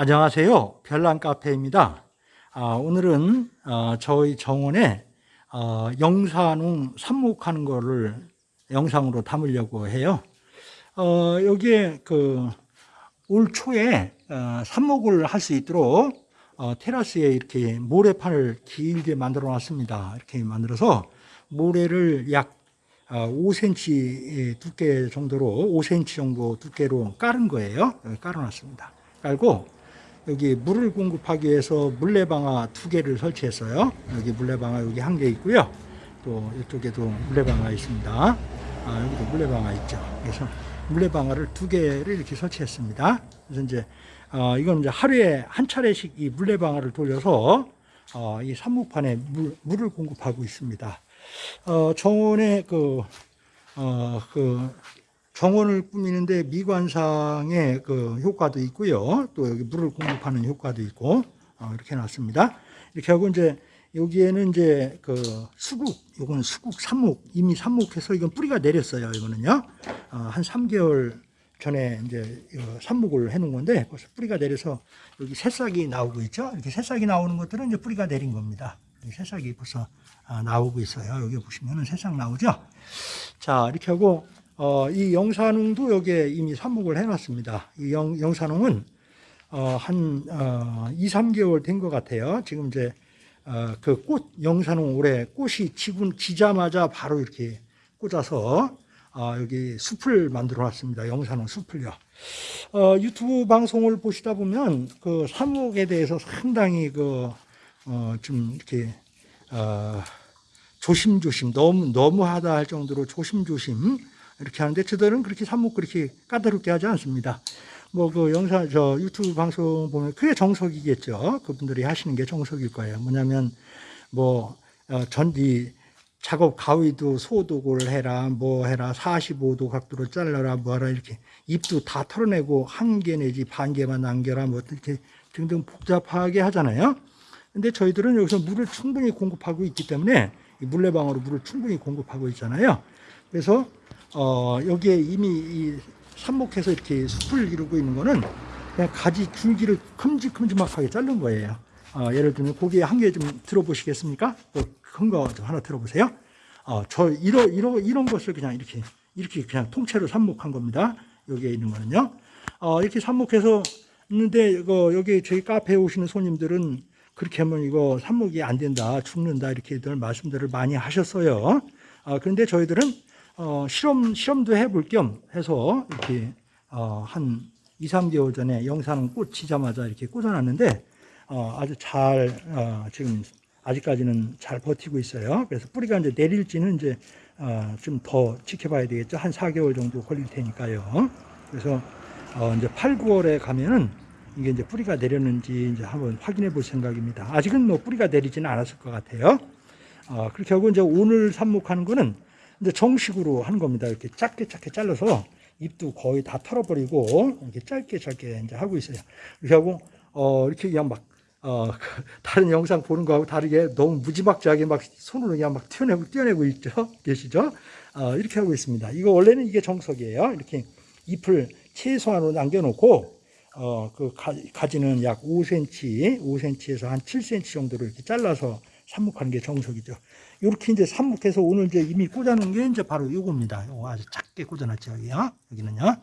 안녕하세요. 별난 카페입니다. 아, 오늘은 어, 저희 정원에 어, 영산홍 삽목하는 거를 영상으로 담으려고 해요. 어, 여기에 그 올 초에 어, 삽목을 할 수 있도록 어, 테라스에 이렇게 모래판을 길게 만들어 놨습니다. 이렇게 만들어서 모래를 약 5cm 두께 정도로 5cm 정도 두께로 깔은 거예요. 깔아 놨습니다. 깔고 여기 물을 공급하기 위해서 물레방아 두 개를 설치했어요. 여기 물레방아 여기 한 개 있고요. 또 이쪽에도 물레방아 있습니다. 아, 여기도 물레방아 있죠. 그래서 물레방아를 두 개를 이렇게 설치했습니다. 그래서 이제 어, 이건 이제 하루에 한 차례씩 이 물레방아를 돌려서 어, 이 산목판에 물, 물을 공급하고 있습니다. 어, 정원의 그, 어, 그 정원을 꾸미는데 미관상의 그 효과도 있고요. 또 여기 물을 공급하는 효과도 있고 어, 이렇게 놨습니다. 이렇게 하고 이제 여기에는 이제 그 수국, 요거는 수국 삽목 이미 삽목해서 이건 뿌리가 내렸어요. 이거는요 어, 한 3개월 전에 이제 삽목을 해놓은 건데 벌써 뿌리가 내려서 여기 새싹이 나오고 있죠. 이렇게 새싹이 나오는 것들은 이제 뿌리가 내린 겁니다. 새싹이 벌써 아, 나오고 있어요. 여기 보시면은 새싹 나오죠. 자 이렇게 하고 어, 이 영산홍도 여기에 이미 삽목을 해놨습니다. 이 영, 영산홍은 어, 한 어, 2, 3개월 된 것 같아요. 지금 이제 어, 그꽃 영산홍 올해 꽃이 지금 지자마자 바로 이렇게 꽂아서 어, 여기 숲을 만들어 놨습니다. 영산홍 숲을요. 어, 유튜브 방송을 보시다 보면 그 삽목에 대해서 상당히 그, 어, 좀 이렇게, 어, 조심조심, 너무, 너무하다 할 정도로 조심조심 이렇게 하는데 저들은 그렇게 삽목 그렇게 까다롭게 하지 않습니다. 뭐 그 영상 저 유튜브 방송 보면 그게 정석이겠죠. 그분들이 하시는 게 정석일 거예요. 뭐냐면 뭐 어, 전디 작업 가위도 소독을 해라 뭐 해라 45도 각도로 잘라라 뭐하라 이렇게 잎도 다 털어내고 한 개 내지 반 개만 남겨라 뭐 이렇게 등등 복잡하게 하잖아요. 근데 저희들은 여기서 물을 충분히 공급하고 있기 때문에 물레방으로 물을 충분히 공급하고 있잖아요. 그래서 어, 여기에 이미 이 삽목해서 이렇게 숲을 이루고 있는 거는 그냥 가지 줄기를 큼직큼직하게 자른 거예요. 어, 예를 들면 고기 한 개 좀 들어보시겠습니까? 큰거좀 하나 들어보세요. 어, 저 이런 이런 이런 것을 그냥 이렇게 이렇게 그냥 통째로 삽목한 겁니다. 여기에 있는 거는요. 어, 이렇게 삽목해서 있는데 이거 여기 저희 카페에 오시는 손님들은 그렇게 하면 이거 삽목이 안 된다, 죽는다 이렇게들 말씀들을 많이 하셨어요. 어, 그런데 저희들은 어, 실험, 실험도 해볼 겸 해서 이렇게 어, 한 2, 3개월 전에 영상 꽂히자마자 이렇게 꽂아놨는데 어, 아주 잘 어, 지금 아직까지는 잘 버티고 있어요. 그래서 뿌리가 이제 내릴지는 이제 어, 좀더 지켜봐야 되겠죠. 한 4개월 정도 걸릴 테니까요. 그래서 어, 이제 8, 9월에 가면은 이게 이제 뿌리가 내렸는지 이제 한번 확인해 볼 생각입니다. 아직은 뭐 뿌리가 내리지는 않았을 것 같아요. 어, 그렇게 하고 이제 오늘 삽목하는 거는 이제 정식으로 하는 겁니다. 이렇게 짧게 짧게 잘라서 잎도 거의 다 털어버리고 이렇게 짧게 짧게 이제 하고 있어요. 이렇게 하고 어 이렇게 그냥 막 어, 다른 영상 보는 거하고 다르게 너무 무지막지하게 막 손으로 그냥 막 튀어내고 띄어내고 있죠. 계시죠? 어, 이렇게 하고 있습니다. 이거 원래는 이게 정석이에요. 이렇게 잎을 최소한으로 남겨놓고 어, 그 가, 지는약 5cm, 5cm에서 한 7cm 정도로 이렇게 잘라서 삽목하는 게 정석이죠. 이렇게 이제 삽목해서 오늘 이제 이미 꽂아놓은 게 이제 바로 이겁니다. 이거 아주 작게 꽂아놨죠, 여기요. 여기는요.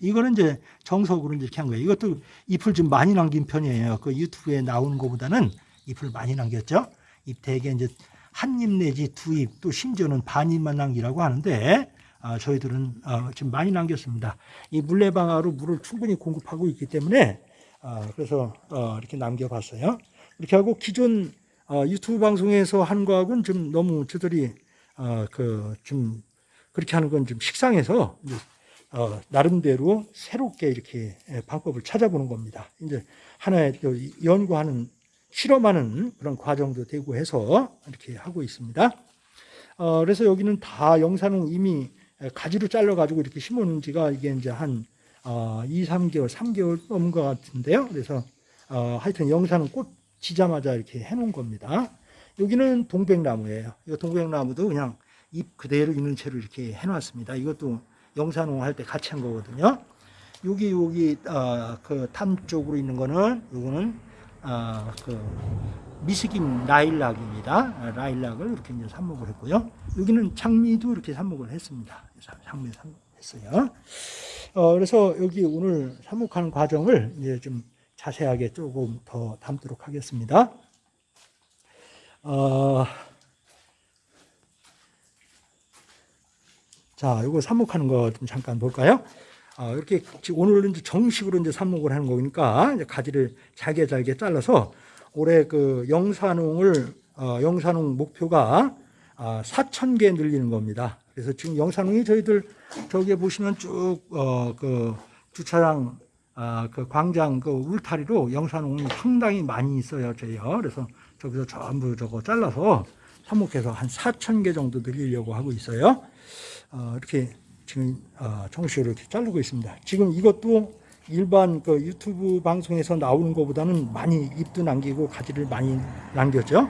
이거는 이제 정석으로 이렇게 한 거예요. 이것도 잎을 좀 많이 남긴 편이에요. 그 유튜브에 나오는 것보다는 잎을 많이 남겼죠. 잎 대개 이제 한 잎 내지 두 잎, 또 심지어는 반 잎만 남기라고 하는데, 아, 저희들은 어, 지금 많이 남겼습니다. 이 물레방아로 물을 충분히 공급하고 있기 때문에, 아, 그래서 어, 이렇게 남겨봤어요. 이렇게 하고 기존 어, 유튜브 방송에서 하는 거하고는 좀 너무 저들이 어, 그좀 그렇게 하는 건 좀 식상해서 이제 어, 나름대로 새롭게 이렇게 예, 방법을 찾아보는 겁니다. 이제 하나의 연구하는 실험하는 그런 과정도 되고 해서 이렇게 하고 있습니다. 어, 그래서 여기는 다 영산홍 이미 가지로 잘라가지고 이렇게 심어놓은 지가 이게 이제 한 어, 2, 3개월, 3개월 넘은 것 같은데요. 그래서 어, 하여튼 영산홍 꽃 지자마자 이렇게 해놓은 겁니다. 여기는 동백나무예요. 이 동백나무도 그냥 잎 그대로 있는 채로 이렇게 해놨습니다. 이것도 영산홍 할 때 같이 한 거거든요. 여기 여기 어, 그탐 쪽으로 있는 거는 요거는 어, 그 미스김 라일락입니다. 아, 라일락을 이렇게 이제 삽목을 했고요. 여기는 장미도 이렇게 삽목을 했습니다. 장미 삽목했어요. 어, 그래서 여기 오늘 삽목하는 과정을 이제 좀 자세하게 조금 더 담도록 하겠습니다. 어, 자, 이거 삽목하는 거 좀 잠깐 볼까요? 어, 이렇게 오늘은 이제 정식으로 이제 삽목을 하는 거니까 가지를 잘게 잘게 잘라서 올해 그 영산홍을 어, 영산홍 목표가 아, 4천 개 늘리는 겁니다. 그래서 지금 영산홍이 저희들 저기에 보시면 쭉그 주차장 아, 그 광장 그 울타리로 영산홍이 상당히 많이 있어요, 저희요. 그래서 저기서 전부 저거 잘라서 삽목해서 한 4천 개 정도 늘리려고 하고 있어요. 어, 이렇게 지금 어, 정식으로 이렇게 자르고 있습니다. 지금 이것도 일반 그 유튜브 방송에서 나오는 것보다는 많이 잎도 남기고 가지를 많이 남겼죠.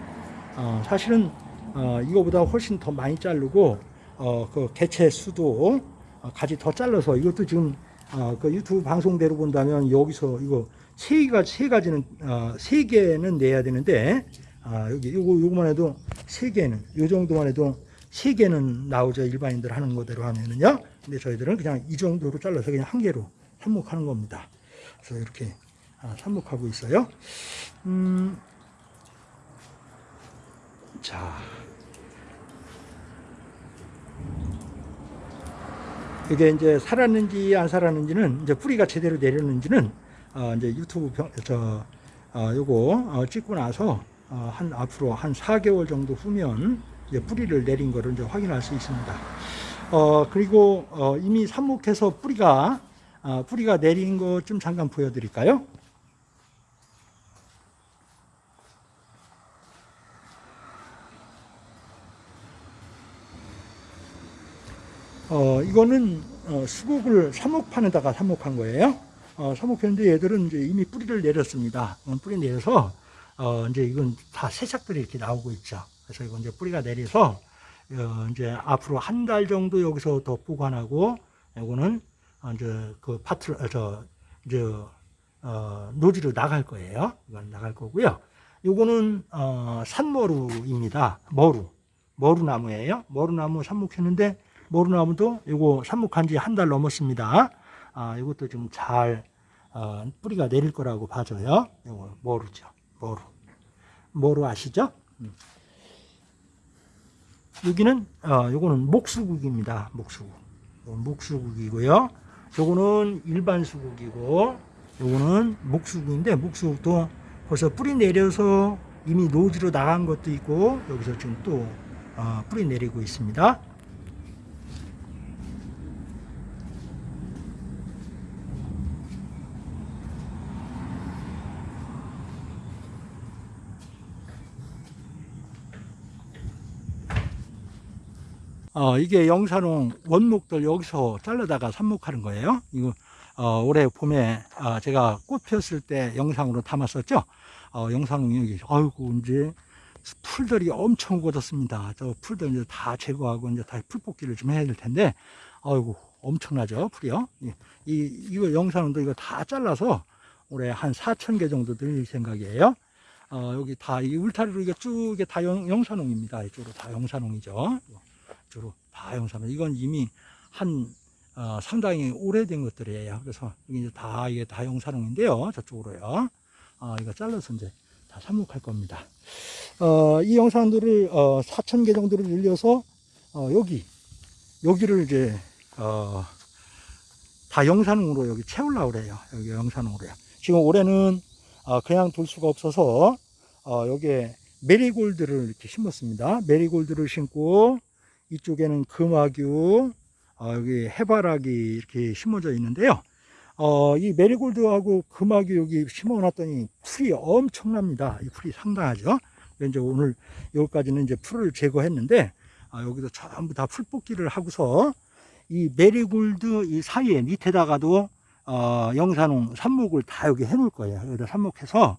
어, 사실은 어, 이거보다 훨씬 더 많이 자르고 어, 그 개체 수도 어, 가지 더 잘라서 이것도 지금 어, 그 유튜브 방송대로 본다면 여기서 이거 세 가지 세 가지는 어, 세 개는 내야 되는데 아, 여기 요거 요거만 해도 세 개는 요 정도만 해도 세 개는 나오죠 일반인들 하는 거대로 하면은요. 근데 저희들은 그냥 이 정도로 잘라서 그냥 한 개로 삽목하는 겁니다. 그래서 이렇게 아, 삽목하고 있어요. 음, 자. 이게 이제 살았는지 안 살았는지는 이제 뿌리가 제대로 내렸는지는 어, 이제 유튜브 병, 저 어, 요거 어, 찍고 나서 어, 한 앞으로 한 4개월 정도 후면 이제 뿌리를 내린 거를 이제 확인할 수 있습니다. 어, 그리고 어, 이미 삽목해서 뿌리가 아, 뿌리가 내린 것 좀 잠깐 보여드릴까요? 어, 이거는 어, 수국을 삽목판에다가 삽목한 거예요. 어, 삽목했는데 얘들은 이제 이미 뿌리를 내렸습니다. 어, 뿌리 내려서 어, 이제 이건 다 새싹들이 이렇게 나오고 있죠. 그래서 이건 이제 뿌리가 내려서 어, 이제 앞으로 한 달 정도 여기서 더 보관하고 이거는 이제 그 파트 어, 저 이제 어, 노지로 나갈 거예요. 이건 나갈 거고요. 요거는 어, 산머루입니다. 머루. 머루나무예요. 머루나무 삽목했는데 머루나무도 요거 삽목한 지 한 달 넘었습니다. 아, 이것도 좀잘 어, 뿌리가 내릴 거라고 봐줘요. 요거 머루죠. 머루. 머루 아시죠? 음. 여기는 어, 요거는 목수국입니다. 목수국. 목수국이고요. 요거는 일반 수국이고 요거는 목수국인데 목수국도 벌써 뿌리 내려서 이미 노지로 나간 것도 있고 여기서 지금 또 어, 뿌리 내리고 있습니다. 어, 이게 영산홍 원목들 여기서 잘라다가 삽목하는 거예요. 이거 어, 올해 봄에 어, 제가 꽃 피었을 때 영상으로 담았었죠. 어, 영상홍 여기 아이고 이제 풀들이 엄청 굳었습니다. 저 풀들 이제 다 제거하고 이제 다 풀뽑기를 좀 해야 될 텐데 아이고 엄청나죠 풀이요. 이, 이 이거 영상도 이거 다 잘라서 올해 한 4천 개 정도 들 생각이에요. 어, 여기 다 이 울타리로 이게 쭉 이게 다 영, 영산홍입니다. 이쪽으로 다 영산홍이죠. 주로 다 영산홍. 이건 이미 한 어, 상당히 오래된 것들이에요. 그래서 이게 다 이게 다 영산홍인데요. 저쪽으로요. 어, 이거 잘라서 이제 다 삽목할 겁니다. 어, 이 영상들을 어, 4천 개 정도를 늘려서 어, 여기 여기를 이제 어, 다 영산홍으로 여기 채우려고 그래요. 여기 영산홍으로요. 지금 올해는 어, 그냥 둘 수가 없어서 어, 여기에 메리골드를 이렇게 심었습니다. 메리골드를 심고 이쪽에는 금화규, 어, 여기 해바라기 이렇게 심어져 있는데요. 어, 이 메리골드하고 금화규 여기 심어놨더니 풀이 엄청납니다. 이 풀이 상당하죠. 이제 오늘 여기까지는 이제 풀을 제거했는데 아, 여기도 전부 다 풀 뽑기를 하고서 이 메리골드 이 사이에 밑에다가도 어, 영산홍 삽목을 다 여기 해놓을 거예요. 여기다 삽목해서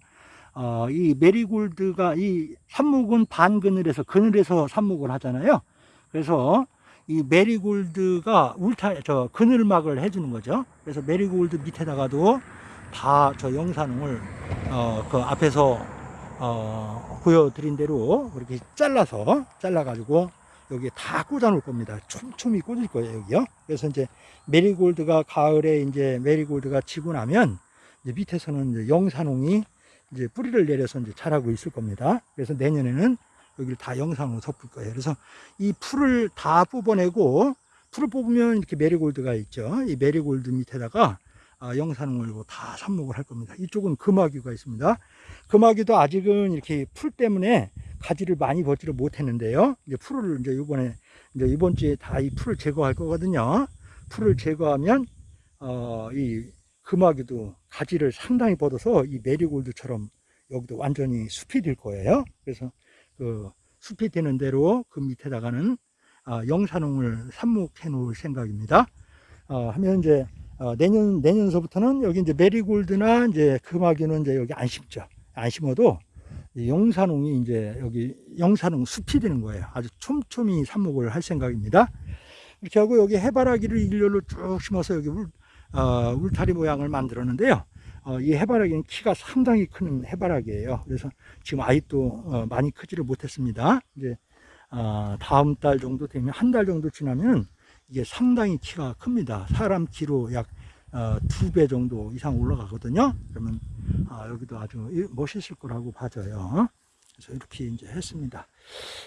어, 이 메리골드가 이 삽목은 반그늘에서 그늘에서 삽목을 하잖아요. 그래서 이 메리골드가 울타 저 그늘막을 해주는 거죠. 그래서 메리골드 밑에다가도 다 저 영산홍을 어 그 앞에서 어 보여드린 대로 그렇게 잘라서 잘라가지고 여기 다 꽂아 놓을 겁니다. 촘촘히 꽂을 거예요 여기요. 그래서 이제 메리골드가 가을에 이제 메리골드가 지고 나면 이제 밑에서는 이제 영산홍이 이제 뿌리를 내려서 이제 자라고 있을 겁니다. 그래서 내년에는 여기를 다 영산홍으로 덮을 거예요. 그래서 이 풀을 다 뽑아내고 풀을 뽑으면 이렇게 메리골드가 있죠. 이 메리골드 밑에다가 아, 영산홍을 다 삽목을 할 겁니다. 이쪽은 금화규가 있습니다. 금화규도 아직은 이렇게 풀 때문에 가지를 많이 뻗지를 못했는데요. 이제 풀을 이제 이번에 이제 이번 주에 다 이 풀을 제거할 거거든요. 풀을 제거하면 어, 이 금화귀도 가지를 상당히 뻗어서 이 메리골드처럼 여기도 완전히 숲이 될 거예요. 그래서 그 숲이 되는 대로 그 밑에다가는 아, 영산홍을 삽목해 놓을 생각입니다. 어, 하면 이제 어, 내년 내년서부터는 여기 이제 메리골드나 이제 금화귀는 이제 여기 안 심죠. 안 심어도 이 영산홍이 이제 여기 영산홍 숲이 되는 거예요. 아주 촘촘히 삽목을 할 생각입니다. 이렇게 하고 여기 해바라기를 일렬로 쭉 심어서 여기 울, 어, 울타리 모양을 만들었는데요. 어, 이 해바라기는 키가 상당히 큰 해바라기예요. 그래서 지금 아직도 어, 많이 크지를 못했습니다. 이제 어, 다음 달 정도 되면 한 달 정도 지나면 이게 상당히 키가 큽니다. 사람 키로 약 어, 두배 정도 이상 올라가거든요. 그러면 아, 여기도 아주 이- 멋있을 거라고 봐져요. 그래서 이렇게 이제 했습니다.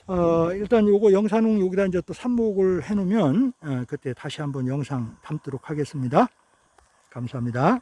어, 일단 요거 영상은 여기다 이제 또 삽목을 해 놓으면 어, 그때 다시 한번 영상 담도록 하겠습니다. 감사합니다.